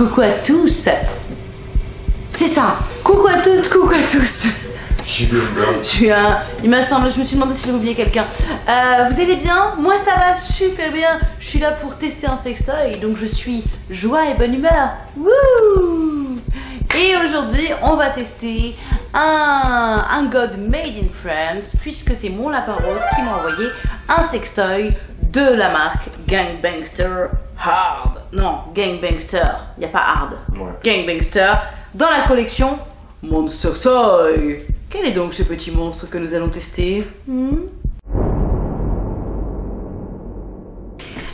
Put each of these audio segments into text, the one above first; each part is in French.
coucou à tous. C'est ça. Coucou à toutes, coucou à tous. Je suis un... Il m'a semblé, je me suis demandé si j'avais oublié quelqu'un. Euh, vous allez bien? Moi ça va super bien. Je suis là pour tester un sextoy, donc je suis joie et bonne humeur. Wouh Et aujourd'hui, on va tester un, un God made in France, puisque c'est mon lapin rose qui m'a envoyé un sextoy de la marque Gangbangster Hard. Non, Gangbangster, il n'y a pas Hard. Gangbangster, dans la collection Monster Toy. Quel est donc ce petit monstre que nous allons tester hmm?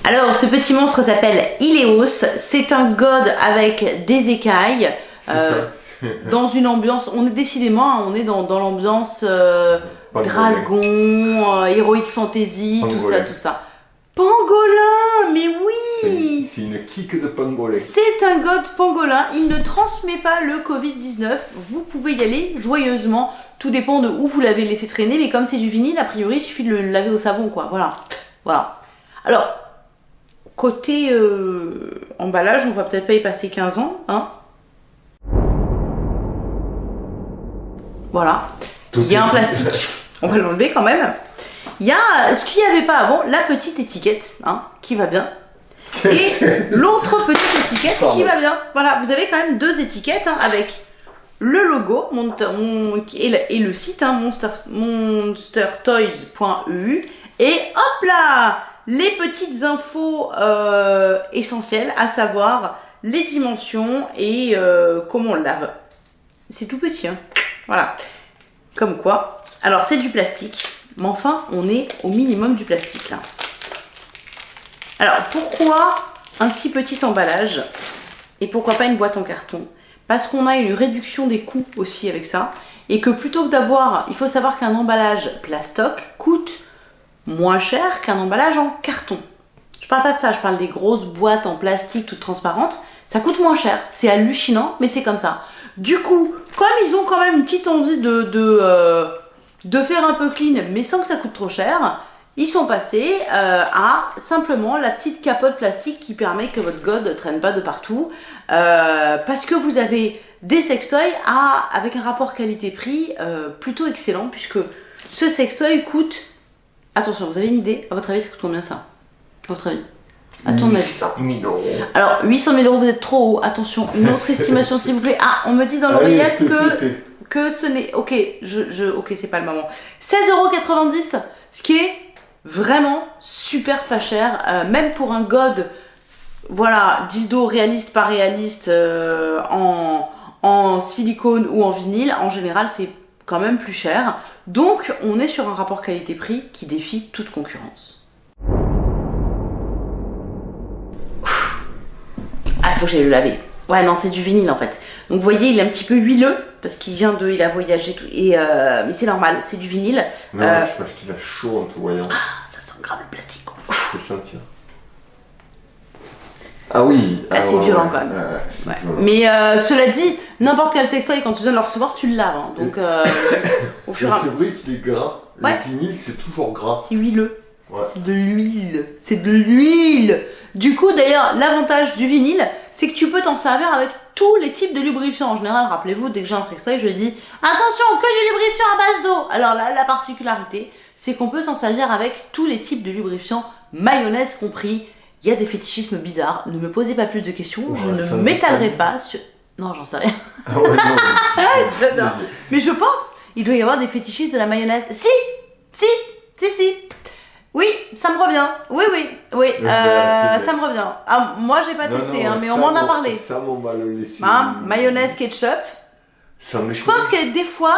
Alors, ce petit monstre s'appelle Ileos. C'est un god avec des écailles. Euh, dans une ambiance, on est décidément, on est dans, l'ambiance euh, dragon, euh, héroïque fantasy, tout ça, tout ça. Pangolin, mais oui C'est une kick de pangolin. C'est un god pangolin, il ne transmet pas le Covid-19, vous pouvez y aller joyeusement, tout dépend de où vous l'avez laissé traîner, mais comme c'est du vinyle, a priori il suffit de le laver au savon, quoi, voilà. Voilà. Alors, côté euh, emballage, on va peut-être pas y passer 15 ans, hein Voilà. il y a un plastique, on va l'enlever quand même. Il y a ce qu'il n'y avait pas avant, la petite étiquette, hein, qui va bien. Et l'autre petite étiquette qui va bien. Voilà, vous avez quand même deux étiquettes hein, avec le logo et, le, site hein, monster, monstertoys.eu et hop là les petites infos euh, essentielles à savoir les dimensions et euh, comment on lave. C'est tout petit, hein. voilà. Comme quoi. Alors c'est du plastique. Mais enfin, on est au minimum du plastique là. Alors, pourquoi un si petit emballage Et pourquoi pas une boîte en carton? Parce qu'on a une réduction des coûts aussi avec ça. Et que plutôt que d'avoir... Il faut savoir qu'un emballage plastoc coûte moins cher qu'un emballage en carton. Je parle pas de ça, je parle des grosses boîtes en plastique toutes transparentes. Ça coûte moins cher. C'est hallucinant, mais c'est comme ça. Du coup, comme ils ont quand même une petite envie de... euh, de faire un peu clean mais sans que ça coûte trop cher, ils sont passés euh, à simplement la petite capote plastique qui permet que votre god ne traîne pas de partout euh, parce que vous avez des sextoys à, avec un rapport qualité-prix euh, plutôt excellent puisque ce sextoy coûte attention vous avez une idée à votre avis ça coûte combien ça? À votre avis? 800 000 euros. Alors, 800 000 euros, vous êtes trop haut. Attention, une autre estimation, s'il vous plaît. Ah, on me dit dans l'oreillette que que ce n'est... Ok, je, je, ok, c'est pas le moment. 16,90€, ce qui est vraiment super pas cher, euh, même pour un god, voilà, dildo réaliste, pas réaliste, euh, en, en silicone ou en vinyle, en général, c'est quand même plus cher. Donc, on est sur un rapport qualité-prix qui défie toute concurrence. Ah, il faut que j'aille le laver. Ouais, non, c'est du vinyle en fait. Donc vous voyez, il est un petit peu huileux parce qu'il vient de, il a voyagé tout. Et euh, mais c'est normal, c'est du vinyle. Non, euh, c'est parce qu'il a chaud en te voyant. Ah, ça sent grave le plastique. C'est ça, tiens. Ah oui. Ah, c'est violent quand même. Mais euh, cela dit, n'importe quel sextoy quand tu viens de le recevoir, tu le laves. Hein. Donc au fur et à mesure. C'est vrai qu'il est gras. Le vinyle, c'est toujours gras. C'est huileux. C'est de l'huile. C'est de l'huile. Du coup, d'ailleurs, l'avantage du vinyle, c'est que tu peux t'en servir avec tous les types de lubrifiants. En général, rappelez-vous, dès que j'ai un sextoy, je dis attention, que du lubrifiant à base d'eau. Alors là, la particularité, c'est qu'on peut s'en servir avec tous les types de lubrifiants, mayonnaise compris. Il y a des fétichismes bizarres. Ne me posez pas plus de questions. je ne m'étalerai pas sur. Non, j'en sais rien. Ah Mais je pense, il doit y avoir des fétichistes de la mayonnaise. Si, si, si, si. Oui, ça me revient. Oui, oui, oui, euh, ça me revient. Ah, moi, j'ai pas testé, hein, mais on m'en a parlé. Ça, on va le laisser. Hein, mayonnaise, ketchup. Je pense que des fois,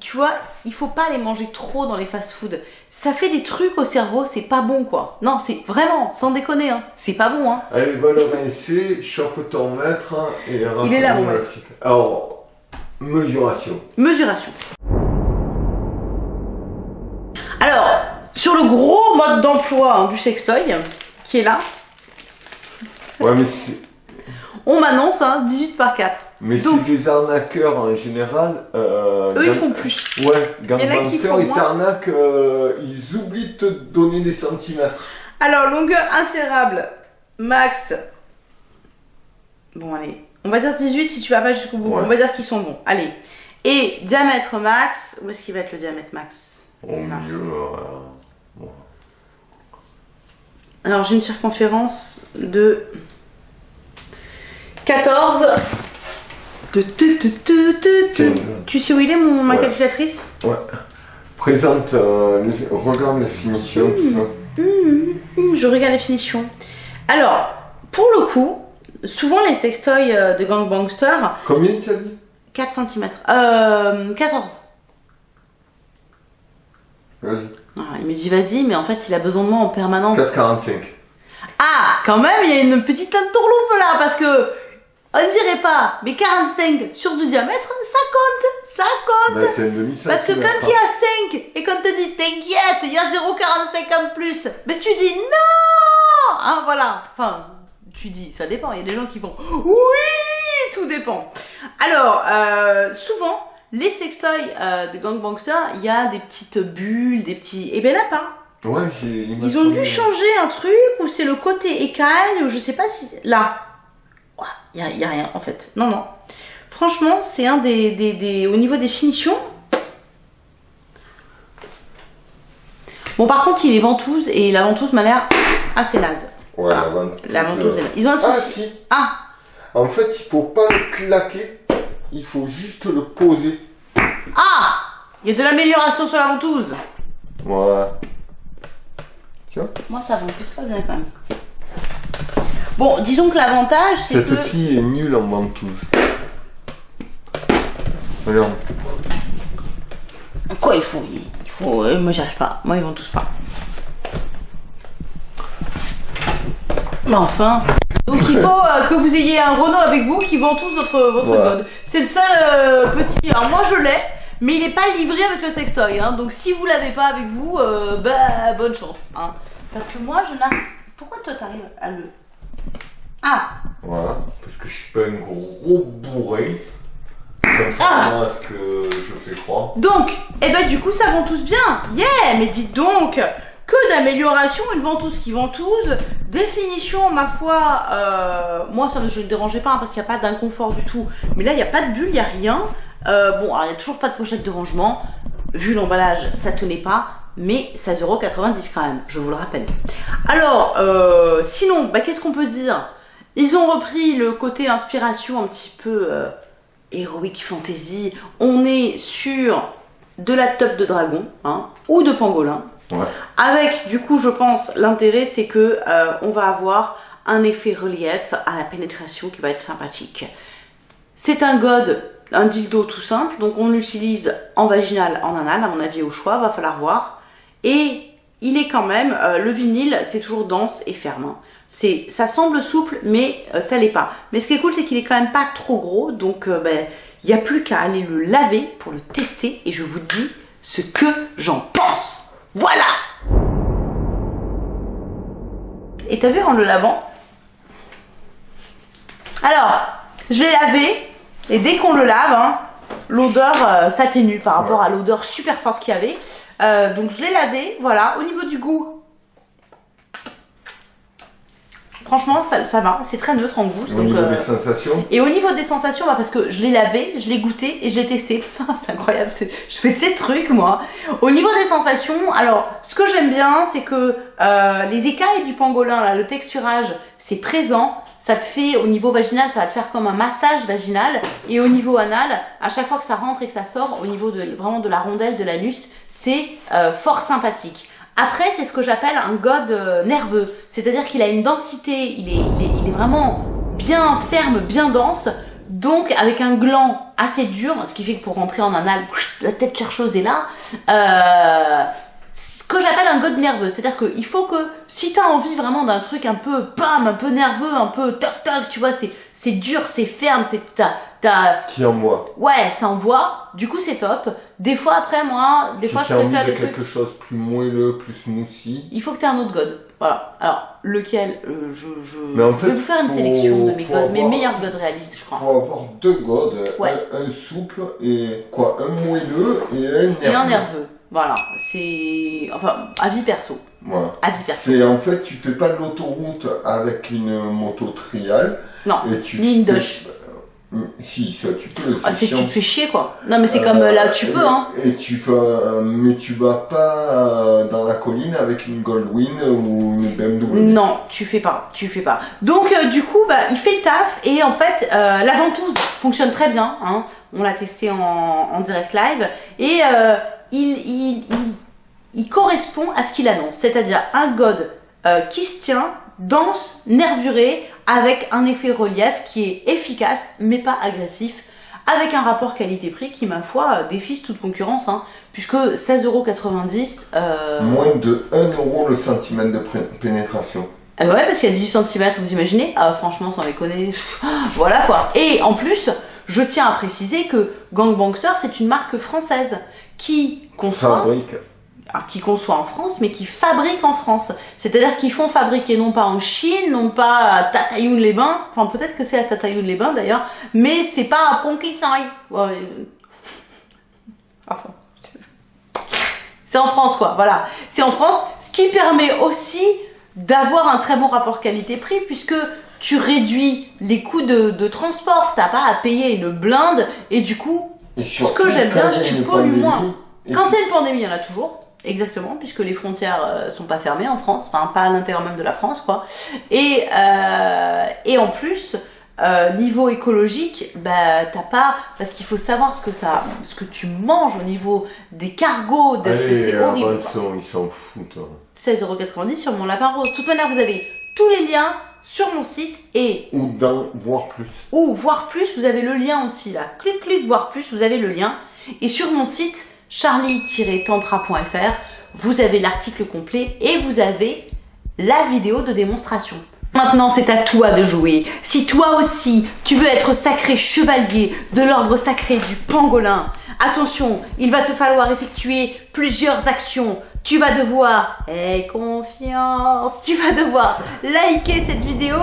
tu vois, il faut pas les manger trop dans les fast-food. Ça fait des trucs au cerveau, c'est pas bon, quoi. Non, c'est vraiment, sans déconner, hein. C'est pas bon, hein. Allez, va le rincer, chope ton maître et Il est là, mon. Alors, mesuration. Mesuration. Alors, sur le gros mode d'emploi hein, du sextoy, qui est là. Ouais, mais c'est... On m'annonce hein, 18 par 4. Mais c'est des arnaqueurs en général. Euh, Eux, ils font plus. Ouais, Gangbanster, ils t'arnaquent, euh, ils oublient de te donner des centimètres. Alors, longueur insérable, max Bon, allez. On va dire 18 si tu vas pas jusqu'au bout. Ouais. On va dire qu'ils sont bons. Allez. Et diamètre max. Où est-ce qu'il va être le diamètre max? Au Là. milieu, euh, Alors, j'ai une circonférence de 14. Tu, sais où il est, mon, ma Ouais. calculatrice? Ouais. Présente, euh, les- regarde les finitions, tout ça. Hum, Je regarde les finitions. Alors, pour le coup, souvent les sextoys euh, de Gangbangster, Combien tu as dit? 4 cm. Euh, 14. Vas-y. Ah, il me dit vas-y, mais en fait, il a besoin de moi en permanence. 4,45. Ah, quand même, il y a une petite entourloupe là, parce que on dirait pas, mais 45 sur du diamètre, ça compte, ça compte. C'est un demi Parce que quand il y a 5 et qu'on te dit t'inquiète, il y a 0,45 en plus, mais tu dis non Hein, voilà. Enfin, tu dis, ça dépend. Il y a des gens qui font oui, tout dépend. Alors, euh, souvent, les sextoys euh, de Gangbangster, il y a des petites bulles, des petits. Et ben là, pas. Ouais, j'ai. Ils ont dû changer un truc ou c'est le côté écaille ou je sais pas si. Là. Il y a, rien en fait. Non, non. Franchement, c'est un des, des, des- Au niveau des finitions. Bon, par contre, il est ventouse et la ventouse m'a l'air assez naze. Ouais, Ah, la ventouse. La ventouse. Ils ont un Ah, souci. si. Ah, En fait, il faut pas le claquer. Il faut juste le poser. ah Il y a de l'amélioration sur la ventouse. Voilà. Tiens. Moi, ça ventouse pas bien quand même. Bon, disons que l'avantage, c'est Cette que. fille est nulle en ventouse. Regarde. Quoi, il faut. Il faut. euh, moi, j'y arrive pas. Moi, ils vont tous pas. Mais enfin. Donc, il faut euh, que vous ayez un Renault avec vous qui vend tous votre, votre Voilà. god. C'est le seul euh, petit. Alors, moi, je l'ai. Mais il n'est pas livré avec le sextoy. Hein. Donc, si vous l'avez pas avec vous, euh, bah, bonne chance. Hein. Parce que moi, je n'arrive. Pourquoi toi, t'arrives à le? Ah Voilà. Parce que je suis pas un gros bourré. Contrairement à ce que je fais croire. Donc, eh ben du coup, ça ventouse bien. Yeah, mais dites donc, que d'amélioration, une ventouse qui ventouse, définition, ma foi, euh, moi ça ne me dérangeait pas hein, parce qu'il n'y a pas d'inconfort du tout. Mais là, il n'y a pas de bulle, il n'y a rien. Euh, bon, alors il n'y a toujours pas de pochette de rangement. Vu l'emballage, ça tenait pas. Mais 16,90€ quand même, je vous le rappelle. Alors, euh, sinon, bah, qu'est-ce qu'on peut dire? Ils ont repris le côté inspiration un petit peu Heroic Fantasy. On est sur de la top de dragon hein, ou de pangolin. Avec, du coup, je pense, l'intérêt, c'est que euh, on va avoir un effet relief à la pénétration qui va être sympathique. C'est un god, un dildo tout simple, donc on l'utilise en vaginal, en anal, à mon avis, au choix, va falloir voir. Et il est quand même, euh, le vinyle, c'est toujours dense et ferme. hein. C'est, ça semble souple, mais euh, ça l'est pas. Mais ce qui est cool, c'est qu'il est quand même pas trop gros, donc ben, il n'y a plus qu'à aller le laver pour le tester, et je vous dis ce que j'en pense. Voilà Et t'as vu en le lavant Alors, je l'ai lavé, et dès qu'on le lave, hein, l'odeur euh, s'atténue par rapport à l'odeur super forte qu'il y avait. Euh, donc je l'ai lavé, voilà. Au niveau du goût, franchement, ça, ça va. C'est très neutre en goût. Au donc, niveau euh, des sensations, et au niveau des sensations, bah, parce que je l'ai lavé, je l'ai goûté et je l'ai testé. c'est incroyable, je fais de ces trucs moi. Au niveau des sensations, alors ce que j'aime bien, c'est que euh, les écailles du pangolin, là, le texturage, c'est présent. Ça te fait au niveau vaginal, ça va te faire comme un massage vaginal. Et au niveau anal, à chaque fois que ça rentre et que ça sort, au niveau de vraiment de la rondelle, de l'anus, c'est euh, fort sympathique. Après, c'est ce que j'appelle un god euh, nerveux. C'est-à-dire qu'il a une densité, il est, vraiment bien ferme, bien dense. Donc, avec un gland assez dur, ce qui fait que pour rentrer en anal, la tête chercheuse est là. Euh, ce que j'appelle un god nerveux. C'est-à-dire qu'il faut que, si t'as envie vraiment d'un truc un peu pam, un peu nerveux, un peu toc toc, tu vois, c'est, c'est dur, c'est ferme, c'est, t'as, t'as, qui envoie. ouais, ça envoie. Du coup, c'est top. Des fois, après, moi, des si fois, je préfère de des trucs. quelque chose plus moelleux, plus smoothie. Il faut que tu aies un autre god. Voilà. Alors, lequel euh, je, je... Mais en je fait, vais vous faire une faut- sélection de mes gods, mes meilleurs gods réalistes, je Il crois. faut avoir deux godes, Ouais. un, un souple et quoi, un moelleux et un nerveux. Et un nerveux. Voilà, c'est... Enfin, avis perso. Voilà. Avis perso. C'est en fait, tu fais pas de l'autoroute avec une moto trial. Non, et tu ni une Dodge. Euh, Si, ça tu peux. Ah, c'est que tu te fais chier, quoi. Non, mais c'est comme euh, là, tu et- peux, hein. Et tu vas, mais tu vas pas euh, dans la colline avec une Goldwing ou une BMW. Non, tu fais pas, tu fais pas. Donc euh, du coup, bah, il fait le taf et en fait, euh, la ventouse fonctionne très bien. Hein. On l'a testé en, en direct live et euh, il, il, il, il correspond à ce qu'il annonce, c'est-à-dire un god euh, qui se tient, dense, nervuré, avec un effet relief qui est efficace mais pas agressif, avec un rapport qualité-prix qui, ma foi, euh, défie toute concurrence, hein, puisque 16,90€. Euh... Moins de 1 euro le centimètre de pénétration. Ouais, parce qu'il y a 18 cm, vous imaginez Ah, franchement, sans déconner. pff, Voilà quoi. Et en plus, je tiens à préciser que Gangbangster, c'est une marque française qui conçoit, alors, qui conçoit en France, mais qui fabrique en France. C'est-à-dire qu'ils font fabriquer non pas en Chine, non pas à Tatayoun-les-Bains, enfin peut-être que c'est à Tatayoun-les-Bains d'ailleurs, mais c'est pas à Ponquissaï. Ouais. Pardon. C'est en France, quoi, voilà. C'est en France, ce qui permet aussi d'avoir un très bon rapport qualité-prix, puisque tu réduis les coûts de, de transport, t'as pas à payer une blinde, et du coup, Et ce que j'aime bien, tu pollues moins. Quand c'est une pandémie, il y en a toujours. Exactement, puisque les frontières euh, sont pas fermées en France, enfin pas à l'intérieur même de la France, quoi. Et, euh, et en plus, euh, niveau écologique, bah t'as pas, parce qu'il faut savoir ce que ça, ce que tu manges au niveau des cargos, de, c'est horrible. ils s'en- ils s'en foutent. hein. 16,90€ sur mon lapin rose. De toute manière, vous avez tous les liens sur mon site et Ou dans, voire plus. ou voir plus, vous avez le lien aussi là. Clic, clic, voir plus, vous avez le lien. Et sur mon site, charlie-tantra.fr, vous avez l'article complet et vous avez la vidéo de démonstration. Maintenant, c'est à toi de jouer. Si toi aussi, tu veux être sacré chevalier de l'ordre sacré du pangolin, attention, il va te falloir effectuer plusieurs actions. Tu vas devoir, aie confiance, tu vas devoir liker cette vidéo,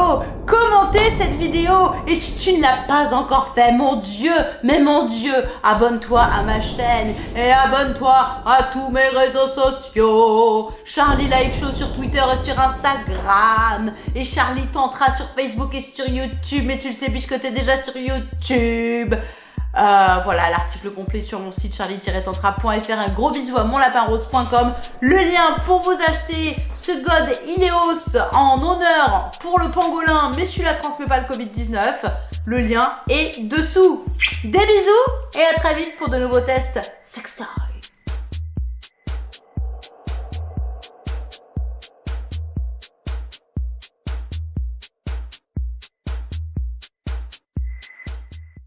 commenter cette vidéo, et si tu ne l'as pas encore fait, mon Dieu, mais mon Dieu, abonne-toi à ma chaîne et abonne-toi à tous mes réseaux sociaux. Charlie Live Show sur Twitter et sur Instagram, et Charlie Tantra sur Facebook et sur YouTube, mais tu le sais puisque t'es déjà sur YouTube. Euh, voilà l'article complet sur mon site charlie-tantra.fr. Un gros bisou à monlapinrose.com. Le lien pour vous acheter ce God Ineos en honneur pour le pangolin, mais celui-là transmet pas le Covid-19. Le lien est dessous. Des bisous et à très vite pour de nouveaux tests sextoy.